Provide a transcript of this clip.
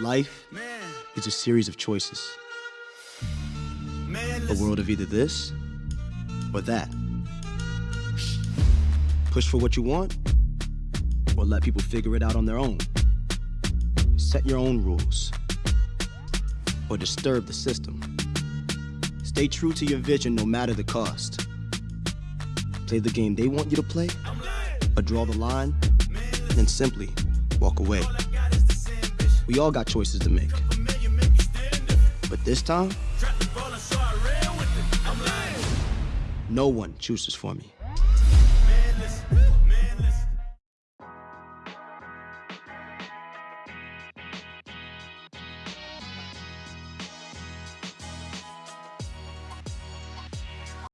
Life is a series of choices. A world of either this or that. Push for what you want or let people figure it out on their own. Set your own rules or disturb the system. Stay true to your vision no matter the cost. Play the game they want you to play or draw the line and simply walk away. We all got choices to make. But this time, no one chooses for me.